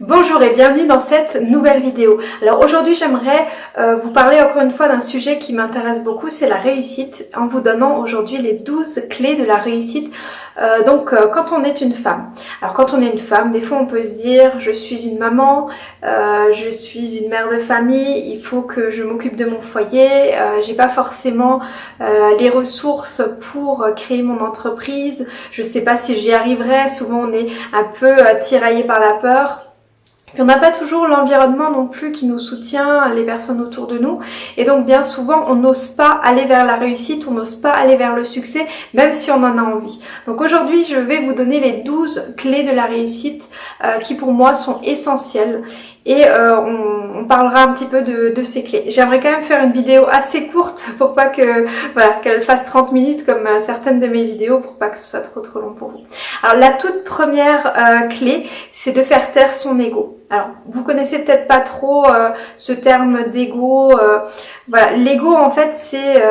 Bonjour et bienvenue dans cette nouvelle vidéo. Alors aujourd'hui j'aimerais euh, vous parler encore une fois d'un sujet qui m'intéresse beaucoup, c'est la réussite, en vous donnant aujourd'hui les 12 clés de la réussite euh, donc euh, quand on est une femme. Alors quand on est une femme, des fois on peut se dire je suis une maman, je suis une mère de famille, il faut que je m'occupe de mon foyer, j'ai pas forcément les ressources pour créer mon entreprise, je sais pas si j'y arriverai, souvent on est un peu tiraillé par la peur. Puis on n'a pas toujours l'environnement non plus qui nous soutient, les personnes autour de nous. Et donc bien souvent, on n'ose pas aller vers la réussite, on n'ose pas aller vers le succès, même si on en a envie. Donc aujourd'hui, je vais vous donner les 12 clés de la réussite euh, qui pour moi sont essentielles et euh, on, parlera un petit peu de, ces clés. J'aimerais quand même faire une vidéo assez courte pour pas que voilà qu'elle fasse 30 minutes comme euh, certaines de mes vidéos pour pas que ce soit trop trop long pour vous. Alors la toute première euh, clé c'est de faire taire son ego. Alors vous connaissez peut-être pas trop ce terme d'ego. voilà l'ego en fait c'est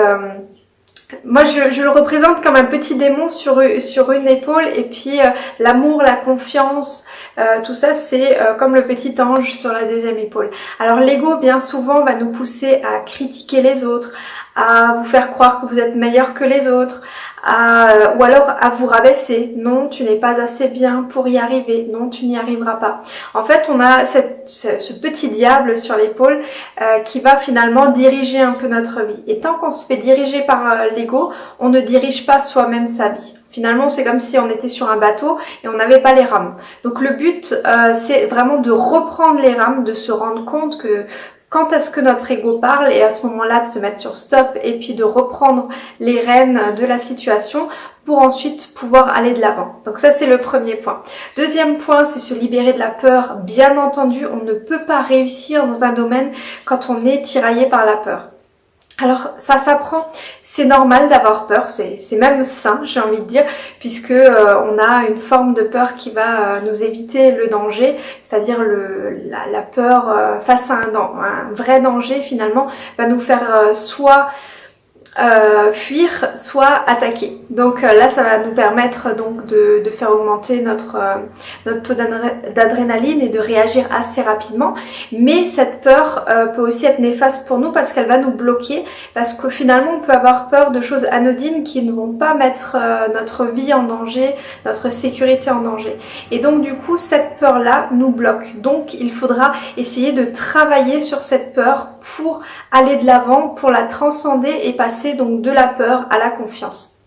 moi, je, le représente comme un petit démon sur, sur une épaule et puis euh, l'amour, la confiance, euh, tout ça, c'est euh, comme le petit ange sur la deuxième épaule. Alors l'ego, bien souvent, va nous pousser à critiquer les autres, à vous faire croire que vous êtes meilleur que les autres, ou alors à vous rabaisser. Non, tu n'es pas assez bien pour y arriver. Non, tu n'y arriveras pas. En fait, on a ce, petit diable sur l'épaule euh, qui va finalement diriger un peu notre vie. Et tant qu'on se fait diriger par euh, l'ego, on ne dirige pas soi-même sa vie. Finalement, c'est comme si on était sur un bateau et on n'avait pas les rames. Donc le but, euh, c'est vraiment de reprendre les rames, de se rendre compte que quand est-ce que notre ego parle et à ce moment-là de se mettre sur stop et puis de reprendre les rênes de la situation pour ensuite pouvoir aller de l'avant. Donc ça c'est le premier point. Deuxième point c'est se libérer de la peur. Bien entendu on ne peut pas réussir dans un domaine quand on est tiraillé par la peur. Alors ça s'apprend, c'est normal d'avoir peur, c'est même sain j'ai envie de dire, puisque euh, on a une forme de peur qui va euh, nous éviter le danger, c'est-à-dire la, la, peur euh, face à un, un, vrai danger finalement va nous faire soit euh, fuir, soit attaquer. Donc euh, là, ça va nous permettre donc de, faire augmenter notre, euh, notre taux d'adrénaline et de réagir assez rapidement. Mais cette peur peut aussi être néfaste pour nous parce qu'elle va nous bloquer, parce que finalement, on peut avoir peur de choses anodines qui ne vont pas mettre notre vie en danger, notre sécurité en danger. Et donc du coup, cette peur-là nous bloque. Donc il faudra essayer de travailler sur cette peur pour aller de l'avant, pour la transcender et passer donc de la peur à la confiance.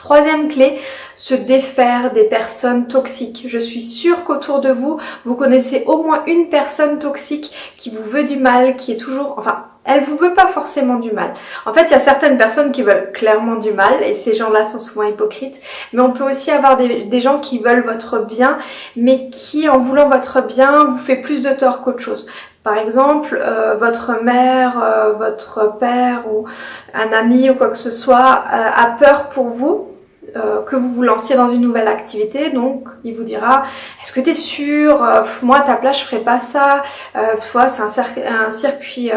Troisième clé, se défaire des personnes toxiques. Je suis sûre qu'autour de vous, vous connaissez au moins une personne toxique qui vous veut du mal, qui est toujours... Enfin, elle vous veut pas forcément du mal. En fait, il y a certaines personnes qui veulent clairement du mal et ces gens-là sont souvent hypocrites. Mais on peut aussi avoir des, des, gens qui veulent votre bien, mais qui, en voulant votre bien, vous fait plus de tort qu'autre chose. Par exemple, euh, votre mère, euh, votre père ou un ami ou quoi que ce soit euh, a peur pour vous, que vous vous lanciez dans une nouvelle activité, donc il vous dira est-ce que tu es sûr Moi à ta place je ferais pas ça, euh, c'est un, un, circuit,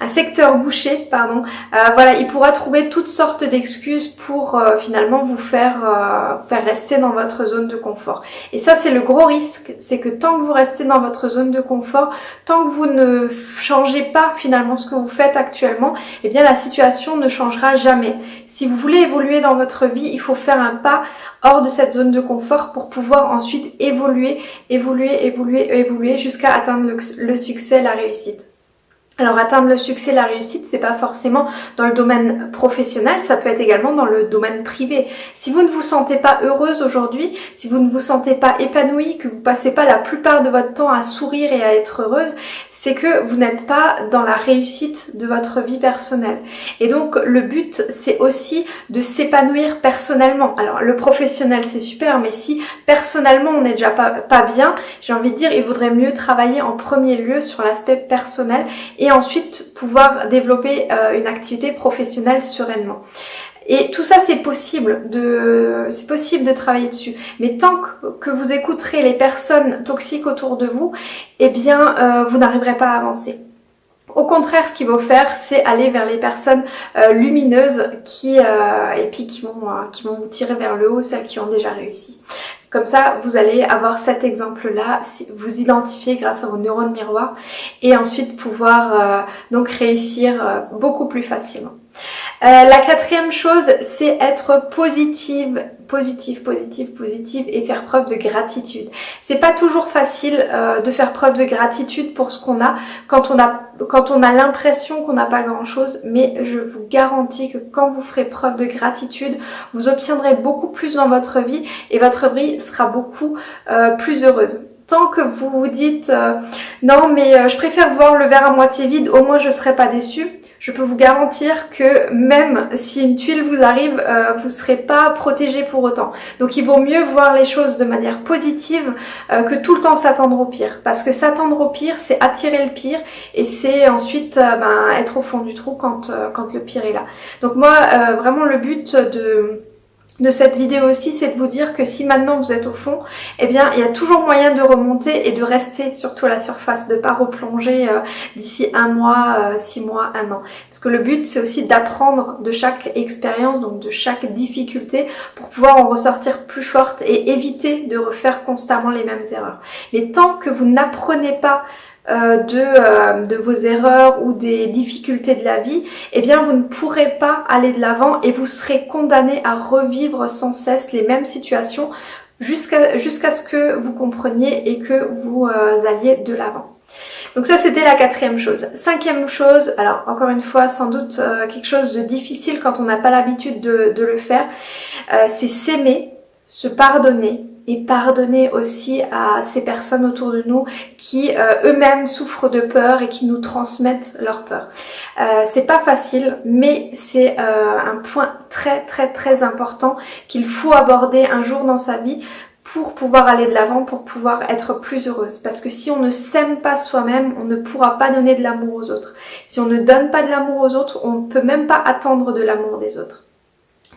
un secteur bouché, pardon, euh, voilà, il pourra trouver toutes sortes d'excuses pour euh, finalement vous faire, euh, faire rester dans votre zone de confort. Et ça, c'est le gros risque, c'est que tant que vous restez dans votre zone de confort, tant que vous ne changez pas finalement ce que vous faites actuellement, eh bien la situation ne changera jamais. Si vous voulez évoluer dans votre vie, il faut faire un pas hors de cette zone de confort pour pouvoir ensuite évoluer, évoluer, évoluer, évoluer jusqu'à atteindre le succès, la réussite. Alors atteindre le succès, la réussite, c'est pas forcément dans le domaine professionnel, ça peut être également dans le domaine privé. Si vous ne vous sentez pas heureuse aujourd'hui, si vous ne vous sentez pas épanouie, que vous passez pas la plupart de votre temps à sourire et à être heureuse, c'est que vous n'êtes pas dans la réussite de votre vie personnelle. Et donc le but, c'est aussi de s'épanouir personnellement. Alors le professionnel, c'est super, mais si personnellement on n'est déjà pas, bien, j'ai envie de dire, il vaudrait mieux travailler en premier lieu sur l'aspect personnel et ensuite pouvoir développer euh, une activité professionnelle sereinement. Et tout ça, c'est possible de, c'est possible de travailler dessus. Mais tant que vous écouterez les personnes toxiques autour de vous, eh bien, euh, vous n'arriverez pas à avancer. Au contraire, ce qu'il faut faire, c'est aller vers les personnes euh, lumineuses qui, et puis qui vont, qui vont vous tirer vers le haut, celles qui ont déjà réussi. Comme ça, vous allez avoir cet exemple-là, vous identifier grâce à vos neurones miroirs et ensuite pouvoir euh, donc réussir euh, beaucoup plus facilement. Euh, la quatrième chose, c'est être positive, positive, positive, positive et faire preuve de gratitude. C'est pas toujours facile euh, de faire preuve de gratitude pour ce qu'on a quand on a a l'impression qu'on n'a pas grand chose, mais je vous garantis que quand vous ferez preuve de gratitude, vous obtiendrez beaucoup plus dans votre vie et votre vie sera beaucoup euh, plus heureuse tant que vous vous dites non mais je préfère voir le verre à moitié vide, au moins je serai pas déçue je peux vous garantir que même si une tuile vous arrive, euh, vous ne serez pas protégé pour autant. Donc il vaut mieux voir les choses de manière positive euh, que tout le temps s'attendre au pire. Parce que s'attendre au pire, c'est attirer le pire et c'est ensuite euh, ben, être au fond du trou quand, quand le pire est là. Donc moi, vraiment le but de de cette vidéo aussi, c'est de vous dire que si maintenant vous êtes au fond, eh bien il y a toujours moyen de remonter et de rester surtout à la surface, de pas replonger euh, d'ici un mois, euh, six mois, un an. Parce que le but c'est aussi d'apprendre de chaque expérience, donc de chaque difficulté, pour pouvoir en ressortir plus forte et éviter de refaire constamment les mêmes erreurs. Mais tant que vous n'apprenez pas euh, de, euh, de, vos erreurs ou des difficultés de la vie, eh bien vous ne pourrez pas aller de l'avant et vous serez condamné à revivre sans cesse les mêmes situations jusqu'à ce que vous compreniez et que vous euh, alliez de l'avant. Donc ça c'était la quatrième chose. Cinquième chose, alors encore une fois sans doute quelque chose de difficile quand on n'a pas l'habitude de, de, le faire, c'est s'aimer, se pardonner et pardonner aussi à ces personnes autour de nous qui euh, eux-mêmes souffrent de peur et qui nous transmettent leur peur. Euh, c'est pas facile, mais c'est euh, un point très très très important qu'il faut aborder un jour dans sa vie pour pouvoir aller de l'avant, pour pouvoir être plus heureuse. Parce que si on ne s'aime pas soi-même, on ne pourra pas donner de l'amour aux autres. Si on ne donne pas de l'amour aux autres, on ne peut même pas attendre de l'amour des autres.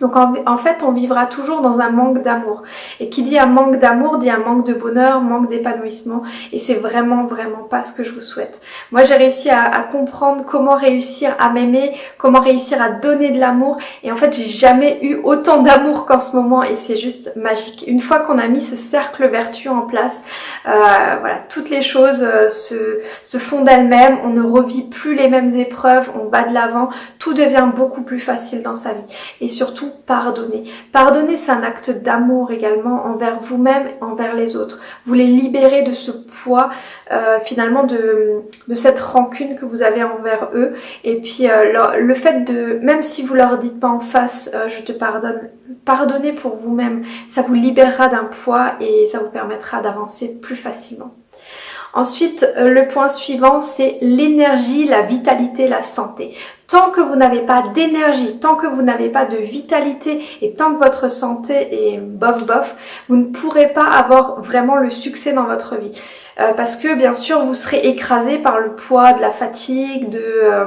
Donc en, fait, on vivra toujours dans un manque d'amour. Et qui dit un manque d'amour dit un manque de bonheur, manque d'épanouissement. Et c'est vraiment, vraiment pas ce que je vous souhaite. Moi, j'ai réussi à, comprendre comment réussir à m'aimer, comment réussir à donner de l'amour. Et en fait, j'ai jamais eu autant d'amour qu'en ce moment. Et c'est juste magique. Une fois qu'on a mis ce cercle vertueux en place, euh, voilà, toutes les choses euh, se, se font d'elles-mêmes. On ne revit plus les mêmes épreuves. On va de l'avant. Tout devient beaucoup plus facile dans sa vie. Et surtout, pardonner. Pardonner, c'est un acte d'amour également envers vous-même, envers les autres. Vous les libérez de ce poids, euh, finalement, de, cette rancune que vous avez envers eux. Et puis, euh, le, fait de, même si vous leur dites pas en face, euh, je te pardonne, pardonnez pour vous-même. Ça vous libérera d'un poids et ça vous permettra d'avancer plus facilement. Ensuite, le point suivant, c'est l'énergie, la vitalité, la santé. Tant que vous n'avez pas d'énergie, tant que vous n'avez pas de vitalité et tant que votre santé est bof bof, vous ne pourrez pas avoir vraiment le succès dans votre vie. Euh, parce que bien sûr, vous serez écrasé par le poids de la fatigue, de... Euh,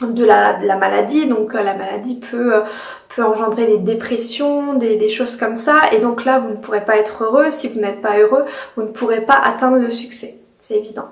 de la, maladie, donc euh, la maladie peut, peut engendrer des dépressions, des, des, choses comme ça, et donc là vous ne pourrez pas être heureux, si vous n'êtes pas heureux, vous ne pourrez pas atteindre le succès c'est évident.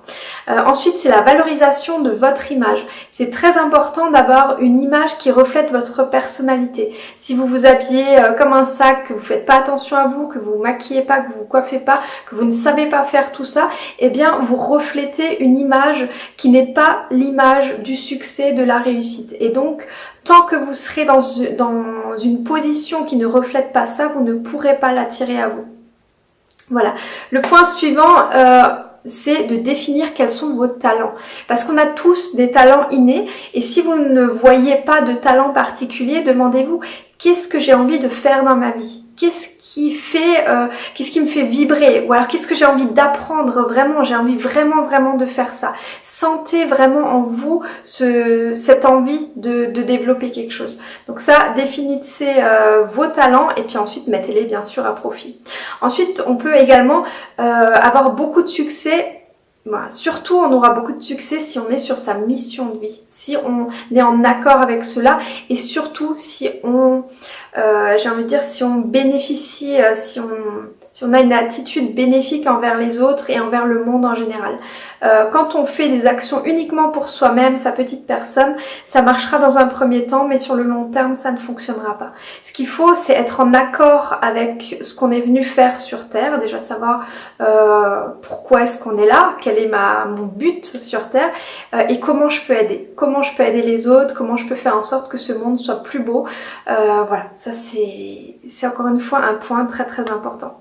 Euh, ensuite, c'est la valorisation de votre image. C'est très important d'avoir une image qui reflète votre personnalité. Si vous vous habillez euh, comme un sac, que vous faites pas attention à vous, que vous vous maquillez pas, que vous vous coiffez pas, que vous ne savez pas faire tout ça, eh bien, vous reflétez une image qui n'est pas l'image du succès, de la réussite. Et donc, tant que vous serez dans, dans une position qui ne reflète pas ça, vous ne pourrez pas l'attirer à vous. Voilà. Le point suivant, euh, c'est de définir quels sont vos talents. Parce qu'on a tous des talents innés et si vous ne voyez pas de talent particulier, demandez-vous qu'est-ce que j'ai envie de faire dans ma vie? Qu'est-ce qui fait, euh, qu'est-ce qui me fait vibrer? Ou alors qu'est-ce que j'ai envie d'apprendre vraiment? J'ai envie vraiment vraiment de faire ça. Sentez vraiment en vous ce, cette envie de, de, développer quelque chose. Donc ça, définissez euh, vos talents et puis ensuite mettez-les bien sûr à profit. Ensuite, on peut également euh, avoir beaucoup de succès Surtout, on aura beaucoup de succès si on est sur sa mission de vie, si on est en accord avec cela et surtout si on, euh, j'ai envie de dire, si on bénéficie, euh, si on si on a une attitude bénéfique envers les autres et envers le monde en général. Euh, quand on fait des actions uniquement pour soi-même, sa petite personne, ça marchera dans un premier temps, mais sur le long terme, ça ne fonctionnera pas. Ce qu'il faut, c'est être en accord avec ce qu'on est venu faire sur Terre, déjà savoir euh, pourquoi est-ce qu'on est là, quel est ma, mon but sur Terre, euh, et comment je peux aider. Comment je peux aider les autres, comment je peux faire en sorte que ce monde soit plus beau. voilà, ça c'est encore une fois un point très très important.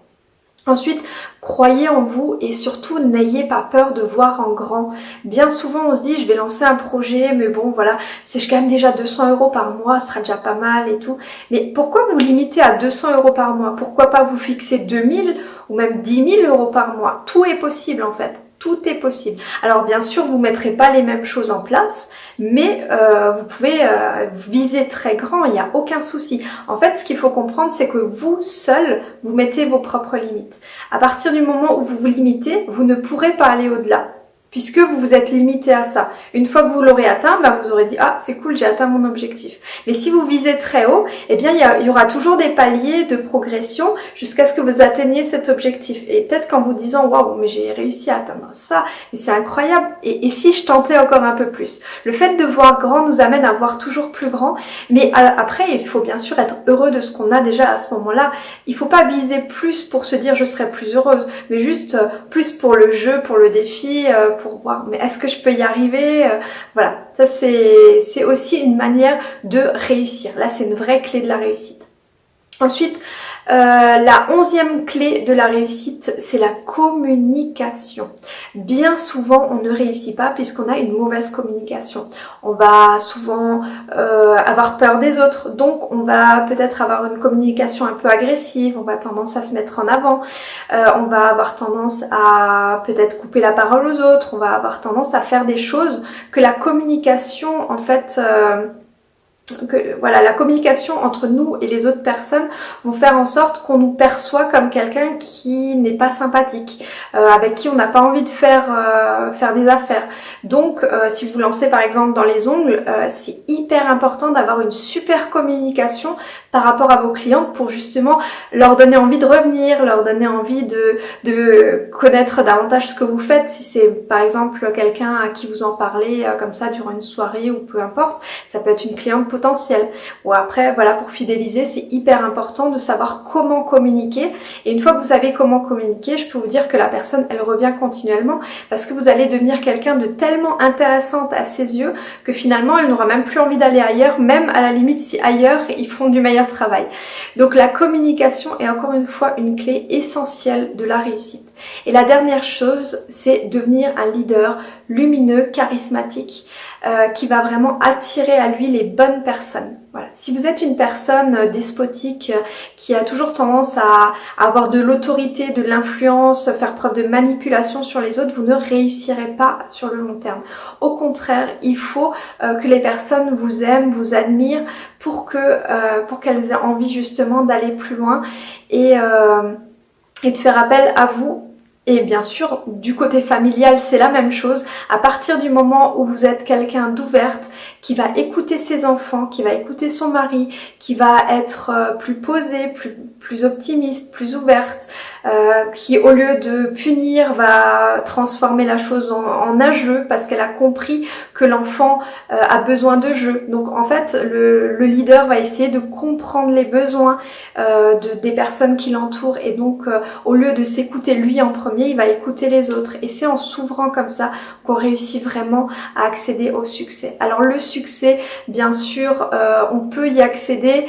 Ensuite, croyez en vous et surtout n'ayez pas peur de voir en grand. Bien souvent on se dit je vais lancer un projet mais bon voilà si je gagne déjà 200 euros par mois ce sera déjà pas mal et tout. Mais pourquoi vous limitez à 200 euros par mois? Pourquoi pas vous fixer 2000 ou même 10 000 euros par mois? Tout est possible en fait tout est possible. Alors bien sûr, vous ne mettrez pas les mêmes choses en place, mais euh, vous pouvez euh, viser très grand, il n'y a aucun souci. En fait, ce qu'il faut comprendre, c'est que vous, seul, vous mettez vos propres limites. À partir du moment où vous vous limitez, vous ne pourrez pas aller au-delà puisque vous vous êtes limité à ça. Une fois que vous l'aurez atteint, bah, vous aurez dit « Ah, c'est cool, j'ai atteint mon objectif ». Mais si vous visez très haut, eh bien, il y, aura toujours des paliers de progression jusqu'à ce que vous atteigniez cet objectif. Et peut-être qu'en vous disant « Waouh, mais j'ai réussi à atteindre ça, et c'est incroyable et, si je tentais encore un peu plus ?» Le fait de voir grand nous amène à voir toujours plus grand, mais après, il faut bien sûr être heureux de ce qu'on a déjà à ce moment-là. Il faut pas viser plus pour se dire « Je serai plus heureuse », mais juste euh, plus pour le jeu, pour le défi, euh, pour voir mais est-ce que je peux y arriver euh, Voilà, ça c'est aussi une manière de réussir. Là, c'est une vraie clé de la réussite. Ensuite, euh, la onzième clé de la réussite, c'est la communication. Bien souvent, on ne réussit pas puisqu'on a une mauvaise communication. On va souvent euh, avoir peur des autres, donc on va peut-être avoir une communication un peu agressive, on va tendance à se mettre en avant, euh, on va avoir tendance à peut-être couper la parole aux autres, on va avoir tendance à faire des choses que la communication, en fait que voilà la communication entre nous et les autres personnes vont faire en sorte qu'on nous perçoit comme quelqu'un qui n'est pas sympathique, euh, avec qui on n'a pas envie de faire euh, faire des affaires. Donc euh, si vous lancez par exemple dans les ongles, c'est hyper important d'avoir une super communication par rapport à vos clientes pour justement leur donner envie de revenir, leur donner envie de, de connaître davantage ce que vous faites. Si c'est par exemple quelqu'un à qui vous en parlez comme ça durant une soirée ou peu importe, ça peut être une cliente potentiel. Ou après, voilà, pour fidéliser, c'est hyper important de savoir comment communiquer. Et une fois que vous savez comment communiquer, je peux vous dire que la personne, elle revient continuellement parce que vous allez devenir quelqu'un de tellement intéressante à ses yeux que finalement, elle n'aura même plus envie d'aller ailleurs, même à la limite si ailleurs, ils font du meilleur travail. Donc la communication est encore une fois une clé essentielle de la réussite. Et la dernière chose, c'est devenir un leader lumineux, charismatique, euh, qui va vraiment attirer à lui les bonnes personnes. Voilà. Si vous êtes une personne euh, despotique euh, qui a toujours tendance à, avoir de l'autorité, de l'influence, faire preuve de manipulation sur les autres, vous ne réussirez pas sur le long terme. Au contraire, il faut que les personnes vous aiment, vous admirent pour que pour qu'elles aient envie justement d'aller plus loin et, et de faire appel à vous et bien sûr, du côté familial, c'est la même chose. À partir du moment où vous êtes quelqu'un d'ouverte, qui va écouter ses enfants, qui va écouter son mari, qui va être euh, plus posée, plus, plus optimiste, plus ouverte, euh, qui au lieu de punir va transformer la chose en, un jeu parce qu'elle a compris que l'enfant euh, a besoin de jeu. Donc en fait le, le, leader va essayer de comprendre les besoins de, des personnes qui l'entourent et donc au lieu de s'écouter lui en premier, il va écouter les autres et c'est en s'ouvrant comme ça qu'on réussit vraiment à accéder au succès. Alors le succès, bien sûr, on peut y accéder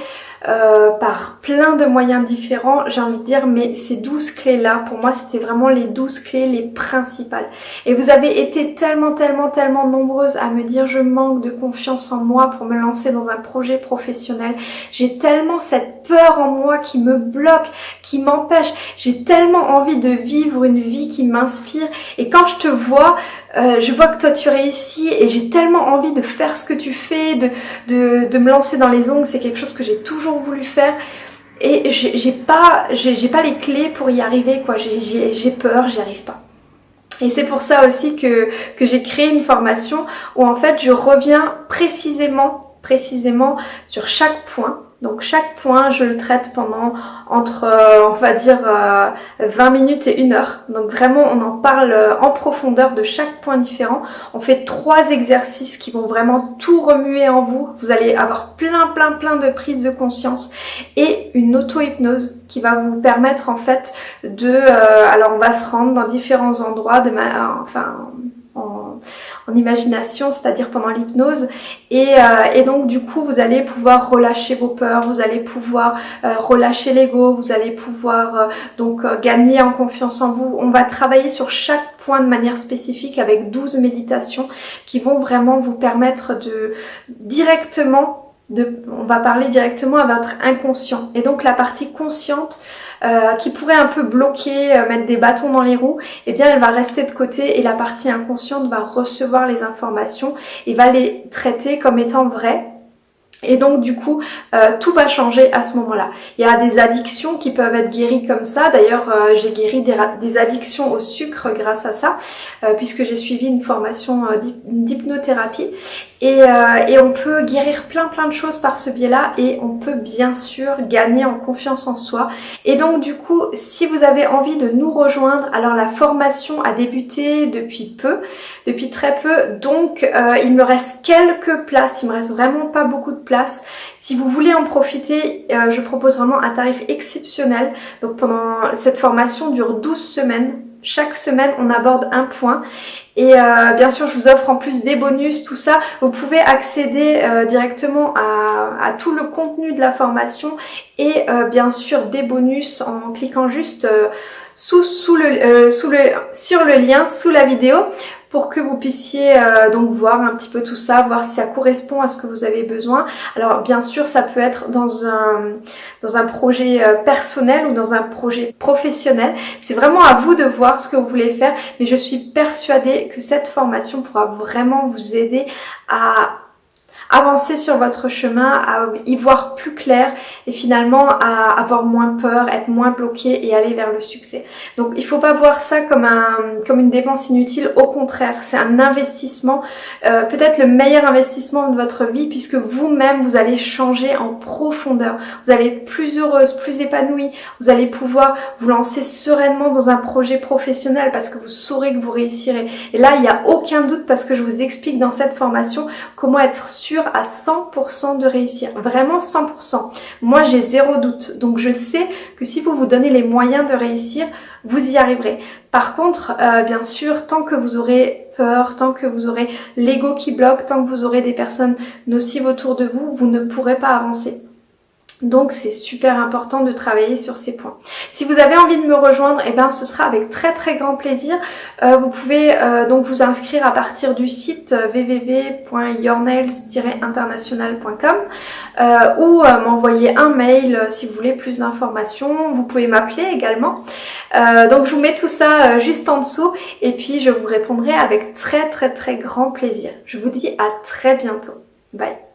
euh, par plein de moyens différents, j'ai envie de dire, mais ces 12 clés-là, pour moi, c'était vraiment les 12 clés les principales. Et vous avez été tellement, tellement, tellement nombreuses à me dire je manque de confiance en moi pour me lancer dans un projet professionnel. J'ai tellement cette peur en moi qui me bloque, qui m'empêche. J'ai tellement envie de vivre une vie qui m'inspire. Et quand je te vois, euh, je vois que toi tu réussis et j'ai tellement envie de faire ce que tu fais, de, de, de me lancer dans les ongles, c'est quelque chose que j'ai toujours voulu faire. Et j'ai pas, j'ai pas les clés pour y arriver quoi, j'ai peur, j'y arrive pas. Et c'est pour ça aussi que, que j'ai créé une formation où en fait je reviens précisément, précisément sur chaque point donc chaque point, je le traite pendant entre, euh, on va dire, 20 euh, minutes et une heure. Donc vraiment, on en parle euh, en profondeur de chaque point différent. On fait trois exercices qui vont vraiment tout remuer en vous. Vous allez avoir plein, plein, plein de prises de conscience et une auto-hypnose qui va vous permettre en fait de... alors on va se rendre dans différents endroits de ma... Enfin, en, imagination, c'est-à-dire pendant l'hypnose. Et, euh, et, donc du coup, vous allez pouvoir relâcher vos peurs, vous allez pouvoir euh, relâcher l'ego, vous allez pouvoir euh, donc gagner en confiance en vous. On va travailler sur chaque point de manière spécifique avec 12 méditations qui vont vraiment vous permettre de directement de, on va parler directement à votre inconscient. Et donc la partie consciente euh, qui pourrait un peu bloquer, euh, mettre des bâtons dans les roues, eh bien elle va rester de côté et la partie inconsciente va recevoir les informations et va les traiter comme étant vraies et donc du coup, euh, tout va changer à ce moment-là. Il y a des addictions qui peuvent être guéries comme ça. D'ailleurs, euh, j'ai guéri des, addictions au sucre grâce à ça, euh, puisque j'ai suivi une formation d'hypnothérapie. Et, et, on peut guérir plein plein de choses par ce biais-là et on peut bien sûr gagner en confiance en soi. Et donc du coup, si vous avez envie de nous rejoindre, alors la formation a débuté depuis peu, depuis très peu, donc il me reste quelques places, il me reste vraiment pas beaucoup de Si vous voulez en profiter, euh, je propose vraiment un tarif exceptionnel. Donc pendant cette formation dure 12 semaines. Chaque semaine, on aborde un point. Et euh, bien sûr, je vous offre en plus des bonus, tout ça. Vous pouvez accéder euh, directement à, tout le contenu de la formation et bien sûr des bonus en cliquant juste sous, sous le, sur le lien sous la vidéo pour que vous puissiez euh, donc voir un petit peu tout ça, voir si ça correspond à ce que vous avez besoin. Alors bien sûr, ça peut être dans un, dans un projet euh, personnel ou dans un projet professionnel. C'est vraiment à vous de voir ce que vous voulez faire, mais je suis persuadée que cette formation pourra vraiment vous aider à avancer sur votre chemin, à y voir plus clair et finalement à avoir moins peur, être moins bloqué et aller vers le succès. Donc il faut pas voir ça comme, un, comme une dépense inutile, au contraire, c'est un investissement, euh, peut-être le meilleur investissement de votre vie puisque vous-même vous allez changer en profondeur. Vous allez être plus heureuse, plus épanouie, vous allez pouvoir vous lancer sereinement dans un projet professionnel parce que vous saurez que vous réussirez. Et là, il n'y a aucun doute parce que je vous explique dans cette formation comment être sûr à 100% de réussir. Vraiment 100%. Moi, j'ai zéro doute. Donc, je sais que si vous vous donnez les moyens de réussir, vous y arriverez. Par contre, euh, bien sûr, tant que vous aurez peur, tant que vous aurez l'ego qui bloque, tant que vous aurez des personnes nocives autour de vous, vous ne pourrez pas avancer. Donc c'est super important de travailler sur ces points. Si vous avez envie de me rejoindre, eh ben ce sera avec très très grand plaisir. Euh, vous pouvez euh, donc vous inscrire à partir du site euh, www.yournails-international.com ou m'envoyer un mail si vous voulez plus d'informations. Vous pouvez m'appeler également. donc je vous mets tout ça juste en dessous et puis je vous répondrai avec très très très grand plaisir. Je vous dis à très bientôt. Bye